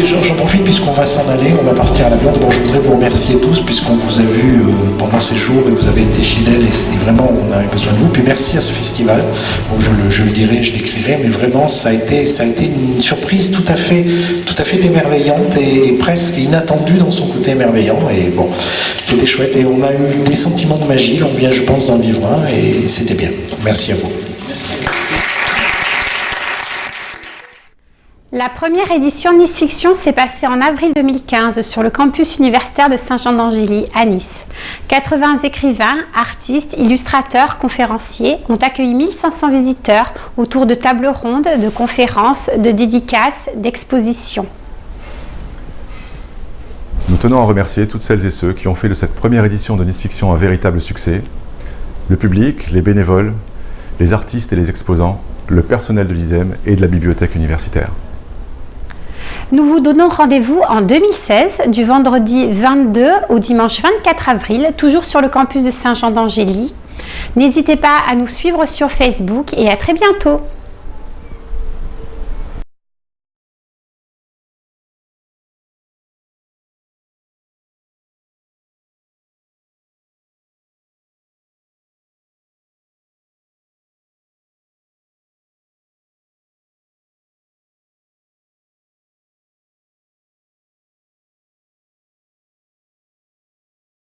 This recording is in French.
j'en profite puisqu'on va s'en aller, on va partir à la viande. Bon, je voudrais vous remercier tous puisqu'on vous a vu euh, pendant ces jours et vous avez été fidèles et vraiment, on a eu besoin de vous. Puis merci à ce festival. je, le, je le dirai, je l'écrirai, mais vraiment, ça a été, ça a été une surprise tout à fait, tout à fait émerveillante et, presque inattendue dans son côté émerveillant. Et bon, c'était chouette et on a eu des sentiments de magie. On vient, je pense, d'en vivre un et c'était bien. Merci à vous. La première édition Nice Fiction s'est passée en avril 2015 sur le campus universitaire de Saint-Jean d'Angély à Nice. 80 écrivains, artistes, illustrateurs, conférenciers ont accueilli 1500 visiteurs autour de tables rondes, de conférences, de dédicaces, d'expositions. Nous tenons à remercier toutes celles et ceux qui ont fait de cette première édition de Nice Fiction un véritable succès. Le public, les bénévoles, les artistes et les exposants, le personnel de l'ISEM et de la bibliothèque universitaire. Nous vous donnons rendez-vous en 2016, du vendredi 22 au dimanche 24 avril, toujours sur le campus de Saint-Jean d'Angély. N'hésitez pas à nous suivre sur Facebook et à très bientôt